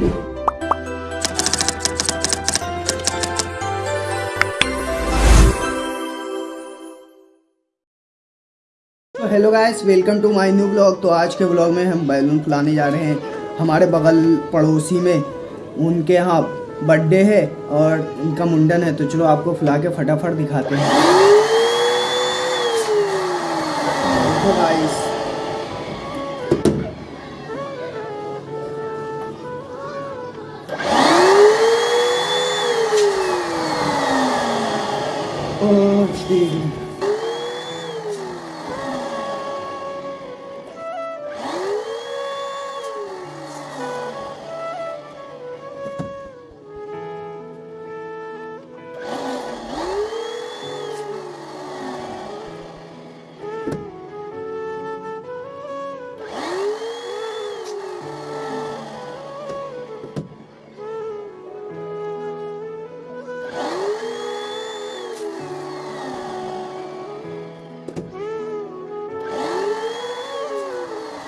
Hello guys welcome to my new blog तो आज के ब्लॉग में हम बैलून फुलाने जा रहे हैं हमारे बगल पड़ोसी में। उनके यहाँ बर्थडे है और उनका मुंडन है। तो चलो आपको फुला के फटाफट दिखाते हैं। देखो गाइस the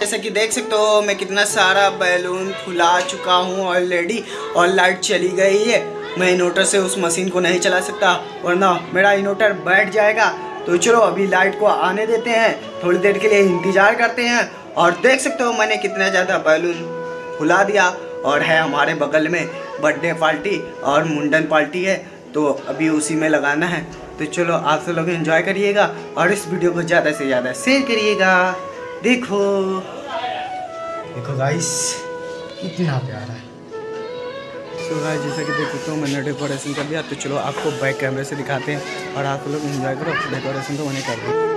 जैसे कि देख सकते हो, मैं कितना सारा बैलून फुला चुका हूँ ऑलरेडी और लाइट चली गई है। मैं इन्वर्टर से उस मशीन को नहीं चला सकता, वरना मेरा इन्वर्टर बैठ जाएगा। तो चलो, अभी लाइट को आने देते हैं। थोड़ी देर के लिए इंतज़ार करते हैं। और देख सकते हो, मैंने कितना ज़्यादा बैलून फुला दिया। और है हमारे बगल में बर्थडे पार्टी और मुंडन पार्टी है तो अभी उसी में लगाना है। तो चलो, आप सब लोग इन्जॉय करिएगा और इस वीडियो को ज़्यादा से ज़्यादा शेयर करिएगा। देखो। देखो गाइस कितना प्यारा है। तो गाइस जैसा कि देख सकते हो मैंने डेकोरेशन कर दिया तो चलो आपको बैक कैमरे से दिखाते हैं और आप लोग एंजॉय करो डेकोरेशन तो मैंने कर दिया।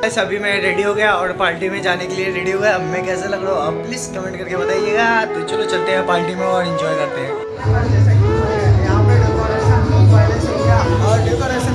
गाइस अभी मैं रेडी हो गया और पार्टी में जाने के लिए रेडी हो गया। अब मैं कैसा लग रहा हूँ आप प्लीज़ कमेंट करके बताइएगा। तो चलो चलते हैं पार्टी में और एंजॉय करते हैं।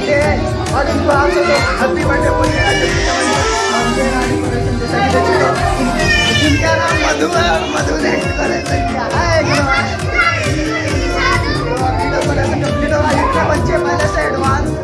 तो हैं और इनको आप सब हैप्पी बर्थडे बोलिए जल्दी कमेंट और ये ना डेकोरेशन जैसा कि देख सकते इनका नाम मधु है और मधु ने तो इतने बच्चे पहले से एडवांस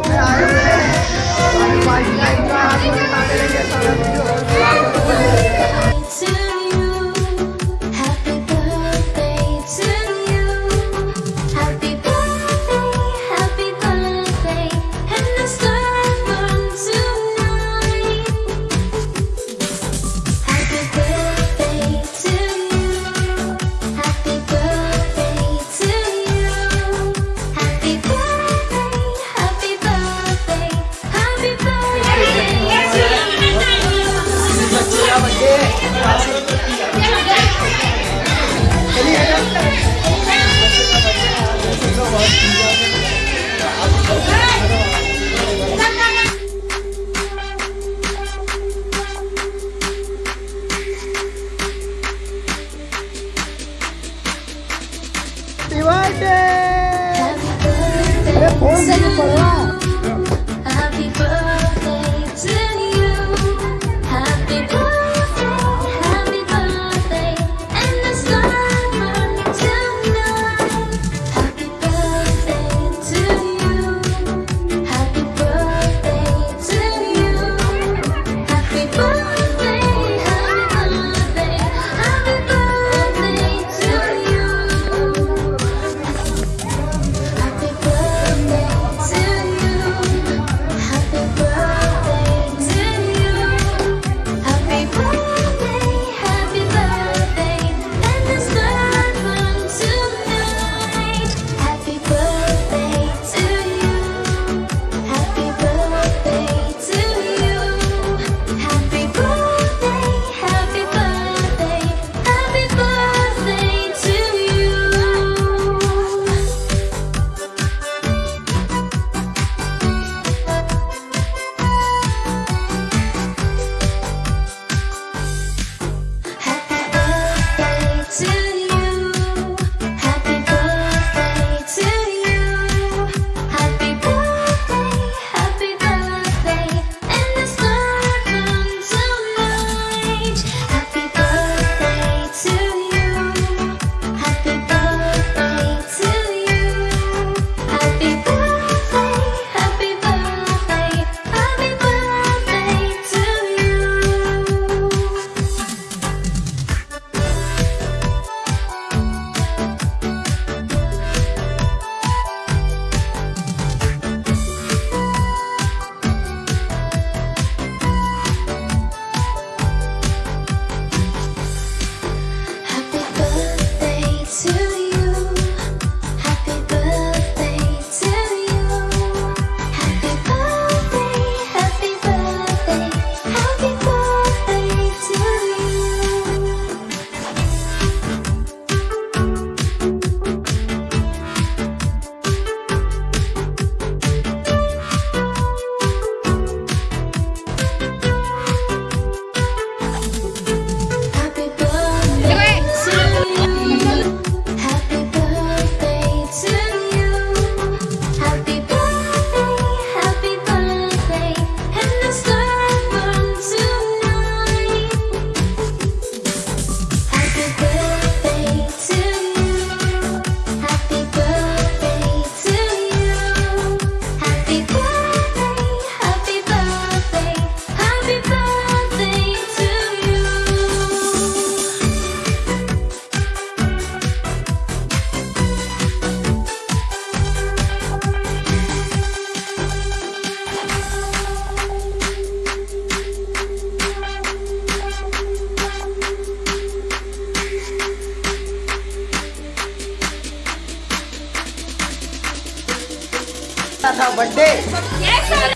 था बर्थडे।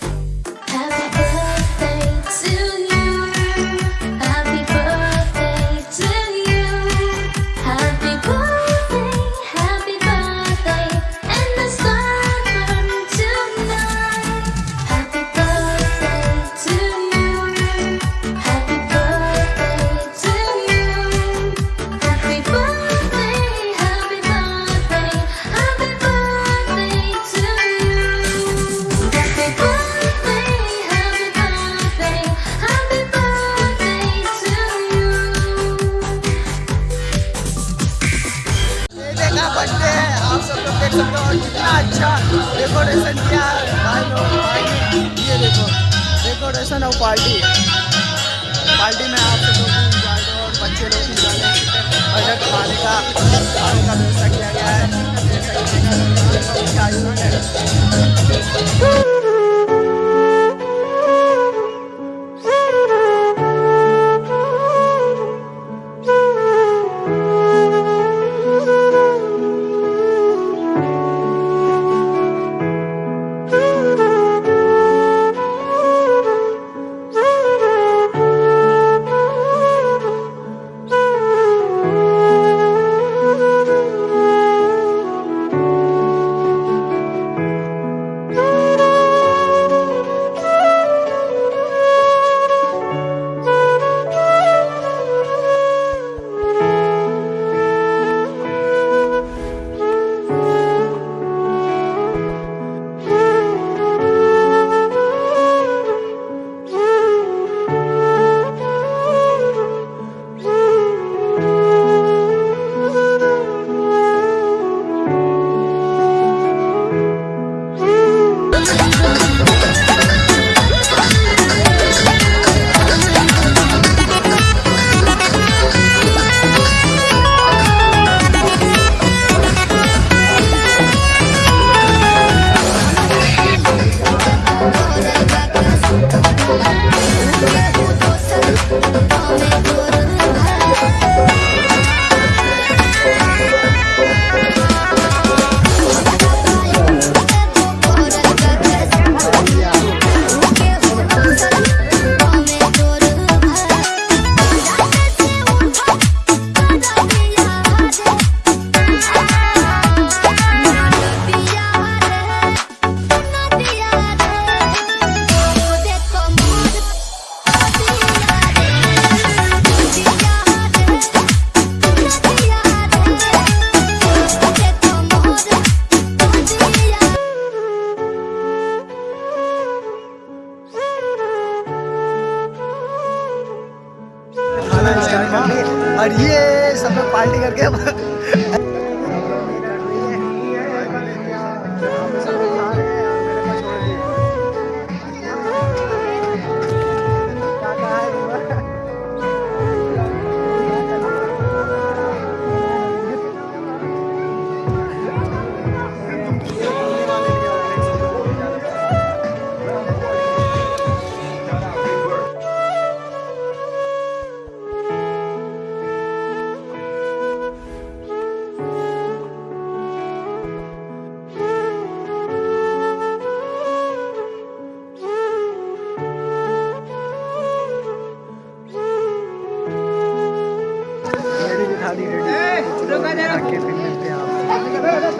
देख सकते हो और कितना अच्छा डेकोरेशन किया है भाई ये देखो डेकोरेशन और पार्टी पार्टी में आप सब लोग और बच्चे लोग enjoy करें बजट खाने का खाने का व्यवस्था किया गया है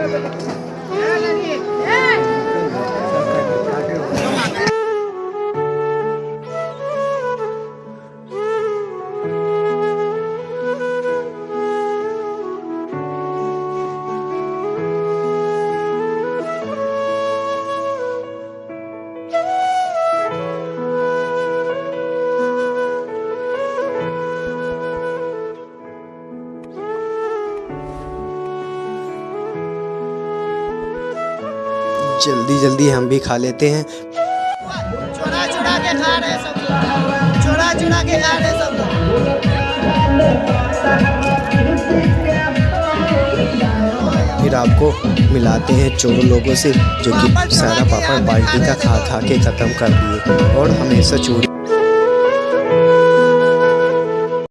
आपको जल्दी जल्दी हम भी खा लेते हैं। चुरा चुरा के खा रहे सब लोग। चुरा चुरा के खा रहे सब लोग। फिर आपको मिलाते हैं चोर लोगों से जो कि सारा पापड़ बाल्टी का खा खा के ख़त्म कर दिए। और हमेशा चोरी